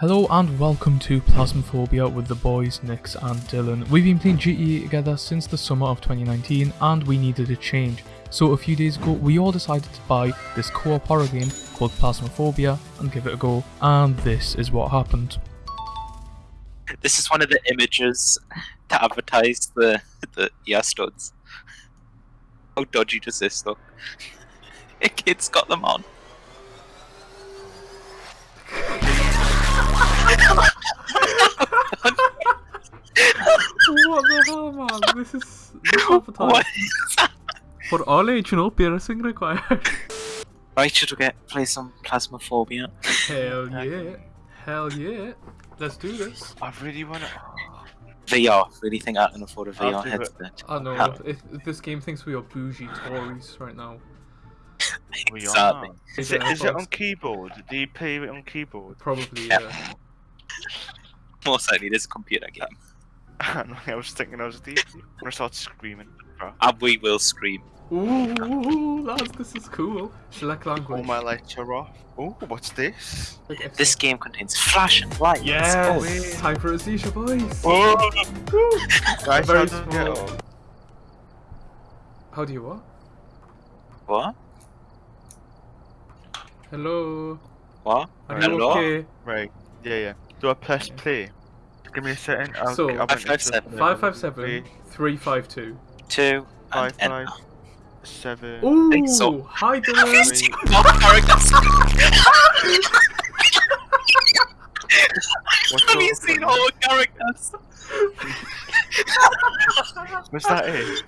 Hello and welcome to Phasmophobia with the boys Nix and Dylan. We've been playing GTA together since the summer of 2019 and we needed a change. So a few days ago we all decided to buy this co-op horror game called Phasmophobia and give it a go and this is what happened. This is one of the images to advertise the the ear studs. How dodgy does this look? Kid's got them on. What the hell man, this is What? For all age no piercing required. Right, should we get play some Phasmophobia? Hell yeah. Hell yeah. Let's do this. I really want to. VR. Really think I can afford a VR I'll do it. headset? I know, How- if, if this game thinks we are bougie Tories right now. We Exactly. are. Is Is it, it is it on keyboard? Do you play it on keyboard? Probably, Yeah. yeah. Most likely, this a computer game. I was thinking I was deep. I'm gonna start screaming. bro. And we will scream. Ooh, lads, this is cool. Select language. All my lights are off. Oh, what's this? Click This game contains flashing lights. Yes! wait. Time for a seizure, boys! Oh, guys, Very how do I get small. How do you what? What? Hello? What? Are Hello? you okay? Right. Yeah, yeah. Do I press play? Give me a second. I'll, So- I'll went Five, five, into- seven. 557 Three, 352. Two. five, And five, enter. seven. Ooh! think so. Hi, Have you Dylan! seen what characters? Have you seen all the characters? Was that it?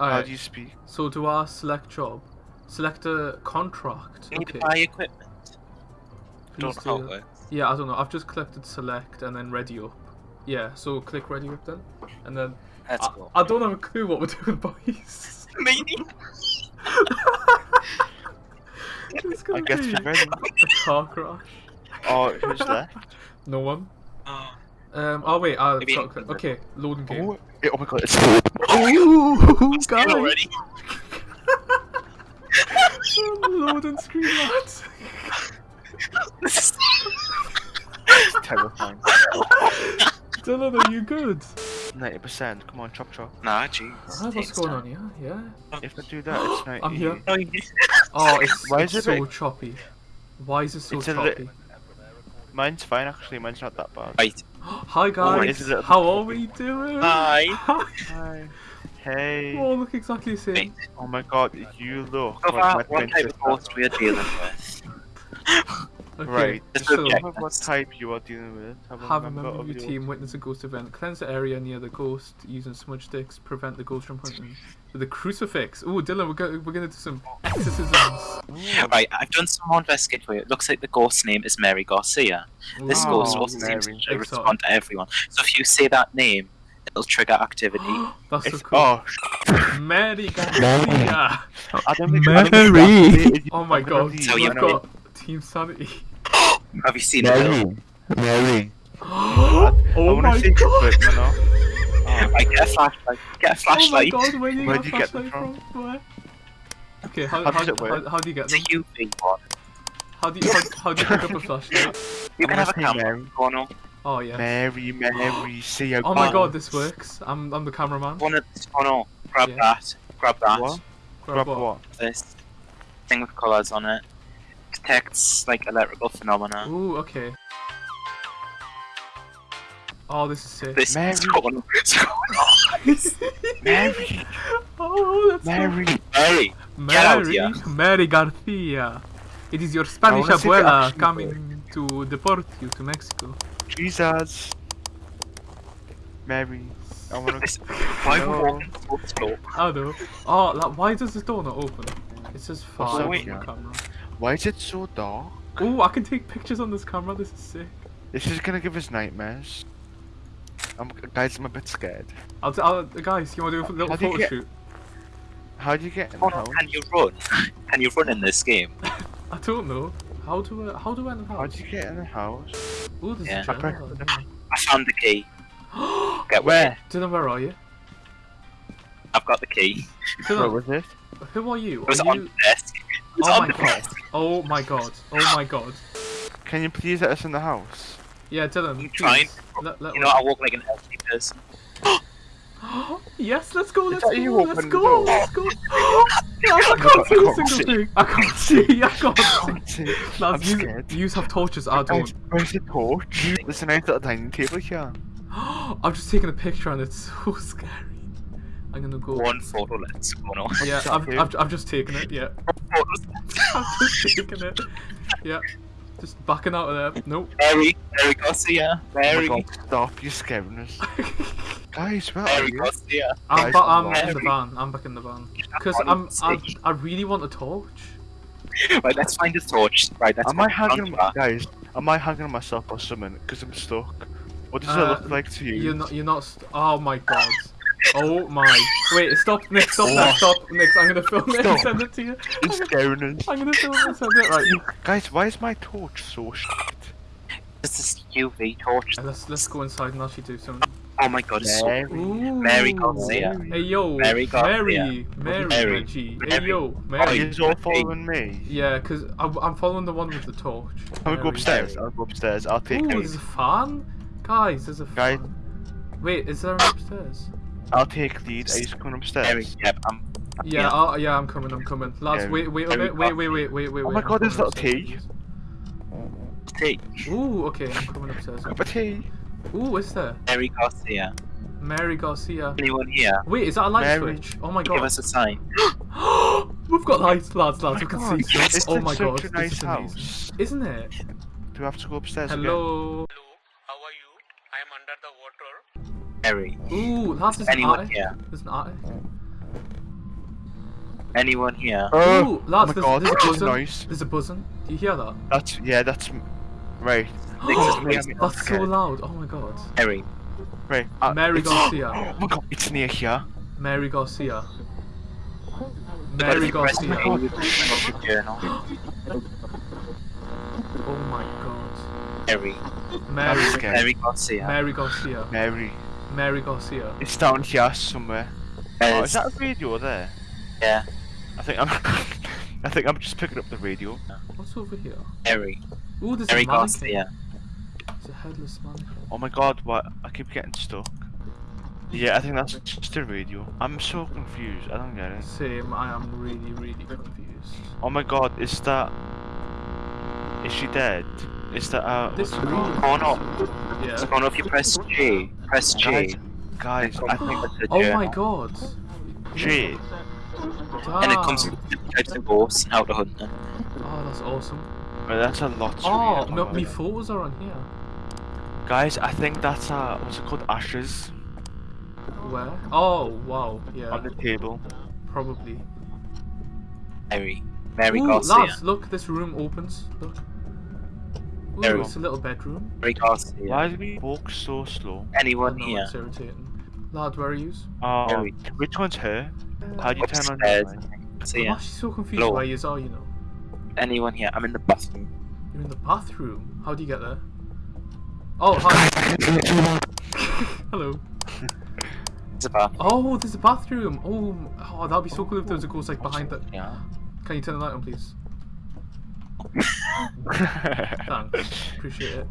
How do you speak? so do I select job? Select a contract. You need Okay. to buy equipment. please Don't know how it works. Yeah, I don't know. I've just collected select and then ready up. Yeah, so click ready up then. And then. Let's I, go. I don't have a clue what we're doing, boys. Meaning? it's I gonna guess be you're ready. a car crash. Oh, who's there? No one. Oh, Um. Oh wait. I Maybe- got. Okay. Loading game. Oh, oh my god, it's food. Ooh, guys. already? Loading screen, lads. It's terrifying. Dylan, are you good? 90%. Come on, chop chop. nah, jeez. Ah, what's going on here? Yeah. If I do that, it's 90. I'm here. Oh, it's, Why it's is it so big? choppy. Why is it so It's choppy? li- Mine's fine actually, mine's not that bad. Right. Hi Oh, guys, it's a little how are we doing? Hi. Hi. Hey. We all look exactly the same. Wait. Oh my god, you look So like far, my what type of ghost we are dealing with? Okay, Right. This so is what type you are dealing with. Have, have a member member of your your- team witness a ghost event. Cleanse the area near the ghost using smudge sticks. Prevent the ghost from hunting with a crucifix. Oh, Dylan, we're, go- we're gonna do some exorcisms. Ooh. Right, I've done some more investigating for you. It looks like the ghost's name is Mary Garcia. This Ooh. ghost also seems to respond to everyone. So if you say that name, it'll trigger activity. That's so cool. oh, Mary Garcia. I don't think I don't think Mary. Oh my god, So you we've right know- now. got Team Sanity. Have you seen it? Bill? Mary. oh I wanna my see god. it, you? Oh, Right, get a flashlight. Get a flashlight. Oh my god, where do you Where'd get you get them from? Where? Okay, how, How how, how, how do you get It's a them? UV one. How do you, how, how do you pick up a flashlight? You I'm can have a camera. Mary. Oh yeah. Mary, Mary, see a Oh my Oh. god, this works. I'm I'm the cameraman. One of oh no, grab Yeah. that. Grab that. What? Grab Grab what? what? This thing with colours on it. Detects like electrical phenomena. Ooh, okay. Oh, this is sick. This Mary. is going on. It's going on. Mary, oh, that's so- Mary. Mary. Out Mary. Mary Garcia. It is your Spanish wanna see the abuela action coming to deport you to Mexico. Jesus. Mary. I wanna. This- Why are we No. walking so slow? I know. Oh, like, why does this door not open? It says What's five that on the camera. Why is it so dark? Oh, I can take pictures on this camera. This is sick. This is gonna give us nightmares. I'm, guys, I'm a bit scared. I'll, t- I'll guys, you want to do a little do photo get- shoot? How do you get in Oh the no, house? can you run? Can you run in this game? I don't know. How do I? How do I enter the How house? do you get in the house? Ooh, there's Yeah. a general. I found the key. Get Where? Dylan, where are you? I've got the key. Where Dylan, was it? who are you? It was Are on you? the desk. It was Oh on my the god. desk. Oh my god. Oh my god. Can you please let us in the house? Yeah, Dylan. I'm trying. Let, let You know, I walk like an elderly person. yes, let's go, let's go, you let's opened go, the door? let's go. I can't see a single thing. I can't see, I can't see. can't. I'm you, scared. you have torches, I Guys, don't. where's the torch? There's a nice little dining table here. I'm just taking a picture and it's so scary. I'm gonna go. One photo lens going on. Yeah, I've. I've, I've just taken it, yeah. Photos. Just taken it. Yeah. Just backing out of there. Nope. Mary, Mary Garcia, Oh my stop, you're scaring us. Guys, where are you? Garcia. I'm, Guys, ba- I'm I'm in the van. I'm back in the van. Because I'm, I, stage. I really want a torch. Right, let's find a torch. Right, that's Am I what we're hanging, guys? Am I hanging myself or something? Because I'm stuck. What does Uh, it look like to you? You're not. You're not. St- oh my god. Oh my. Wait. Stop. Nick. Stop. Nick. What? Stop. Nick. I'm gonna film it and send it to you. You're scaring us. I'm gonna film it and send it. Right. You. Guys, why is my torch so shit? This is UV torch. Uh, Let's let's go inside and actually do something. Oh my god, it's so Mary. Ooh. Mary Garcia. Hey yo. Mary Garcia. Mary. Mary. Mary. Reggie. Hey Mary. yo. Oh, Mary. you're all following me. Yeah, because I'm following the one with the torch. I'm gonna go Mary. upstairs. I'll go upstairs. I'll take Ooh, lead. there's a fan? Guys, there's a Guys. fan. Wait, is there an upstairs? I'll take lead. Are you coming Mary. upstairs? Yep, I'm. Yeah, Yeah. I'll, yeah, I'm coming, I'm coming. Lads, Yeah, wait, wait a bit, wait, wait, wait, wait, wait, Oh my I'm God, there's coming little tea. Tea. Ooh, okay, I'm coming upstairs. Cup of tea. Ooh, is there? Mary Garcia. Mary Garcia. Anyone here? Wait, is that a light Mary. switch? Oh my God. Give us a sign. We've got lights, lads, lads, we Oh can my see God, this Oh is my such god, a this nice is amazing. house. Isn't it? Do we have to go upstairs again? Hello. How are you? I am under the water. Ooh, lads, there's an Anyone attic. here? There's an attic. Anyone here? Oh, Ooh, lads, oh my there's, God, there's a that's buzzing. nice. There's a buzzing. Do you hear that? That's yeah. That's right. Nixon, me, please. I'm- That's so loud. Oh my god. Mary. Right. uh, Mary Garcia. Oh my god, it's near here. Mary Garcia. Mary if you press Garcia. A, you can bring up your journal. Oh my god. Mary. Mary. Mary Garcia. Mary Garcia. Mary. Mary Garcia. It's down here somewhere. Oh, is that a radio there? Yeah, I think I'm. I think I'm just picking up the radio. What's over here? Mary. Ooh, there's Mary a mannequin. Garcia. It's a headless mannequin. Oh my god, what? I keep getting stuck. Yeah, I think that's just a radio. I'm so confused. I don't get it. Same, I am really, really confused. Oh my god, is that? Is she dead? Is that uh? This what's it called? Yeah. Oh no, if you press J, press J. Guys, guys, I think that's the Oh my god. J. And it comes with different types of ghosts and how to hunt them. Oh, that's awesome. Well, that's a lot. Oh, no, my photos are on here. Guys, I think that's uh, what's it called? Ashes Where? Oh, wow. Yeah, on the table. probably. Mary. Mary Ooh, Garcia. lads, look, this room opens. Look. Ooh, Mary. it's a little bedroom. Mary Garcia. Why do we walk so slow? I Anyone know, here? it's irritating. Lad, where are you? Oh, Mary. which one's her? Uh, How do you turn on your Upstairs. light? I'm See actually so confused Hello. where you are, you know. Anyone here? I'm in the bathroom. You're in the bathroom. How do you get there? Oh, hi. Hello. It's a bath. Oh, there's a bathroom. Oh, oh, that'd be so cool if there was a ghost like behind that. Yeah. Can you turn the light on, please? Thanks. Appreciate it.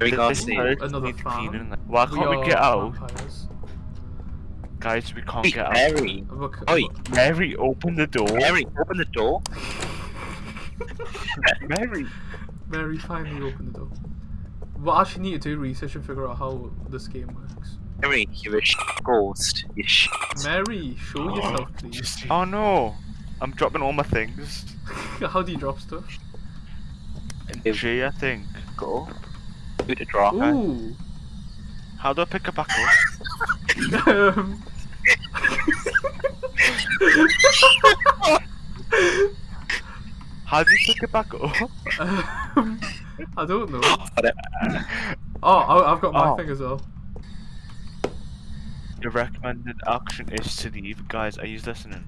We This Garcia. place Another needs fan. Why can't we, are get out? vampires. Guys, we can't Hey, get out. Mary. Look, Oi. Mary, open the door. Mary, open the door. Mary. Mary finally opened the door. What I actually need to do research and figure out how this game works. Mary, you're a sh- ghost. You sh- Mary, show oh. yourself, please. Oh no, I'm dropping all my things. how do you drop stuff? Give G, I think. go. Who to draw? Ooh. How do I pick it back up? um. How do you pick it back up? um, I don't know. Oh, I, I've got my Oh. thing as well. The recommended action is to leave. Guys, are you listening?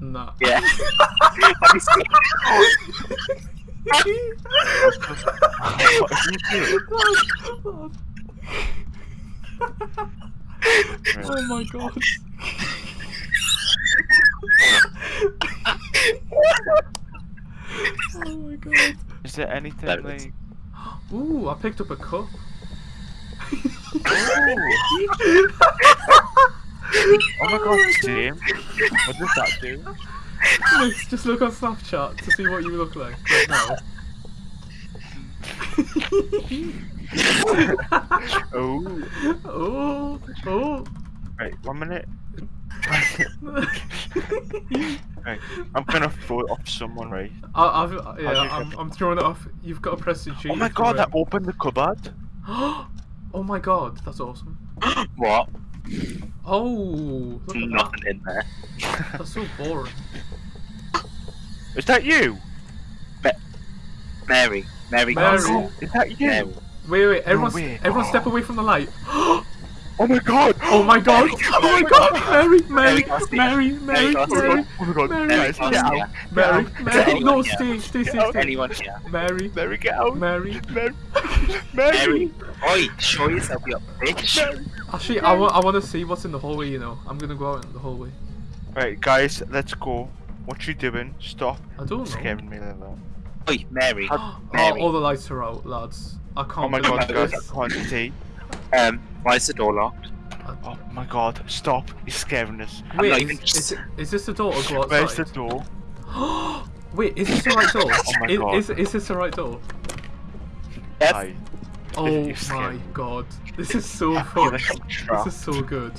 Nah. Yeah. what are you doing? oh my god. oh my god. Is there anything That is- like? Ooh, I picked up a cup. Oh. oh my god, same. What does that do? Let's just look on Snapchat to see what you look like right now. Oh. oh, oh. Right, one minute. Right, I'm gonna throw it off someone, right? I, I've, yeah, you I'm, I'm throwing it off. You've got to press the G. Oh my god, I opened the cupboard. oh my god, that's awesome. What? Oh, look at that. Nothing in there. That's so boring. Is that you? Mary. Mary. Mary. Is that you? Mary. Wait, wait, everyone, way. everyone step away from the light. Oh my god! Oh my god! Oh my god! Mary, Mary, Mary Garcia. Mary, Mary, Garcia. Mary, Oh my god, Mary, guys, Mary get Garcia. out! Mary, Get out. Mary. Anyone No, here? stay, stay, stay, out. stay. Anyone here? Mary, Mary, get out! Mary. Mary! Mary! Mary. Oi, show yourself, you bitch. Actually, I want, I want to see what's in the hallway. You know, I'm gonna go out in the hallway. Right, guys, let's go. What you doing? Stop I don't know. scaring me like that. Oi, Mary. Oh, Mary. all the lights are out, lads. I can't. Oh my believe god, guys, this. I can't see. Um, why is the door locked? Oh my god, stop! You're scaring us. Wait, is, even is, it, is this the door or go Where's the door? Wait, is this the right door? Oh my is, God. is, is this the right door? Yes. Hi. Oh my god, this is so I fun. This is so good.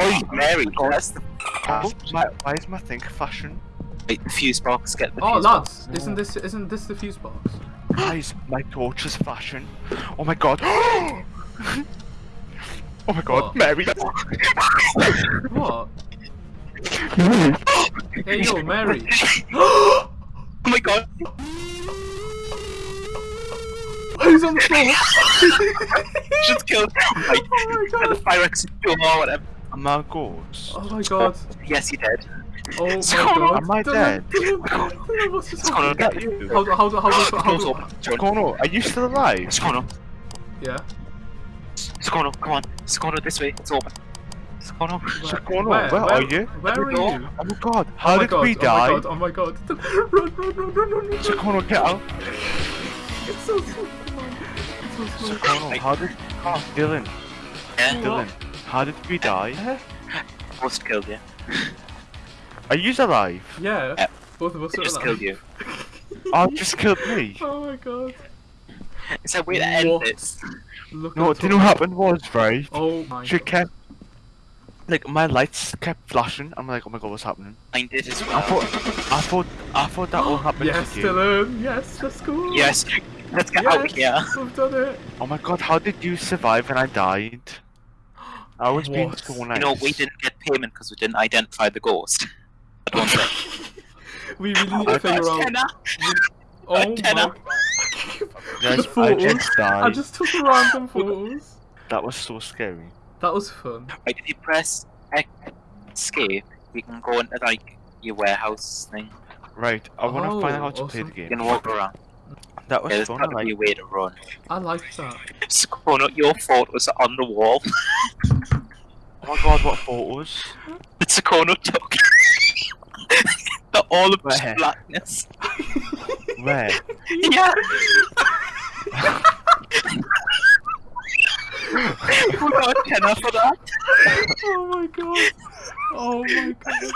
Oh, Mary. That's the Oh, my, why is my thing fashion? Wait, the fuse box. Get the Oh fuse lads, box. isn't this isn't this the fuse box? Guys, my torch is fashion. Oh my god. oh my god, What? Mary. What? Hey yo, Mary. oh my god. Who's on the floor? Just killed. Right. Oh my Get the god. fire exit door or whatever. Am I a ghost? Oh my god. Yes, you did. Oh my So, god. am I Dylan, dead? Dylan, Dylan, What's just What's going on? happening? Is that you? How do how do how do how Door's do? open. What's going on? Are you still alive? What's going on? Yeah. What's going on? Come on. What's going on this way? It's open. What's going on? What's going on? Where, Where, where are you? Where are door. you? Oh my god, oh how oh my did god, we oh die? my god, oh my god. Run, run, run, run, run, run, What's run. going on? Get out. It's so slow. It's so slow. going? How did... Oh, Dylan, Yeah, Dylan, how did we die? Ghost killed you. Are you alive? Yeah. Yeah. Both of us It are just alive. killed you. Oh, just killed me. Oh my god. Is that way to end this? Look No, at do you know what happened was, right? Oh my She god. kept... Like, my lights kept flashing. I'm like, oh my god, what's happening? I did as well. I well. thought... I thought... I thought that all happened Yes, to you. Dylan. Yes, let's go. Yes. Let's get yes, out here. We've done it. Oh my god, how did you survive and I died? I was being What? so nice. You know, we didn't get payment because we didn't identify the ghost. I don't think. We really need to figure out. Tenner. Oh my tenner. god. Guys, the I just died. I just took random photos. That was so scary. That was fun. Right, if you press escape, you can go into like your warehouse thing. Right, I want to oh, find out Oh, how to play the game. You can walk around. That was Yeah, there's fun. got I like be a way to run. I like that. Skono, your photos are on the wall. Oh my god, what photos? That Skono took. They're all of Where? blackness. Where? Yeah. We got a tenner for that. Oh my god. Oh my god.